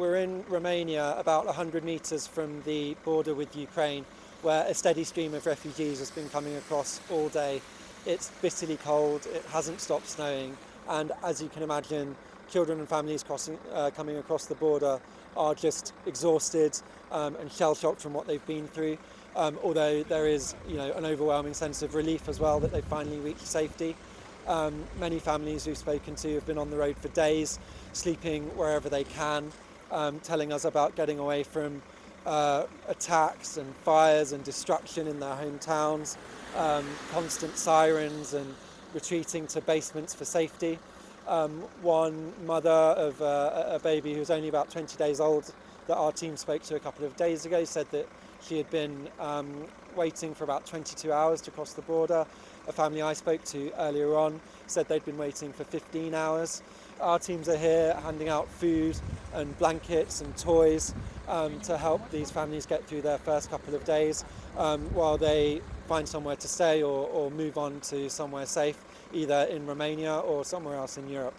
we're in Romania, about 100 metres from the border with Ukraine, where a steady stream of refugees has been coming across all day. It's bitterly cold, it hasn't stopped snowing, and as you can imagine, children and families crossing, uh, coming across the border are just exhausted um, and shell-shocked from what they've been through. Um, although there is you know, an overwhelming sense of relief as well that they've finally reached safety. Um, many families we've spoken to have been on the road for days, sleeping wherever they can, um, telling us about getting away from uh, attacks and fires and destruction in their hometowns, um, constant sirens and retreating to basements for safety. Um, one mother of uh, a baby who was only about 20 days old that our team spoke to a couple of days ago said that she had been um, waiting for about 22 hours to cross the border. A family I spoke to earlier on said they'd been waiting for 15 hours. Our teams are here handing out food and blankets and toys um, to help these families get through their first couple of days um, while they find somewhere to stay or, or move on to somewhere safe, either in Romania or somewhere else in Europe.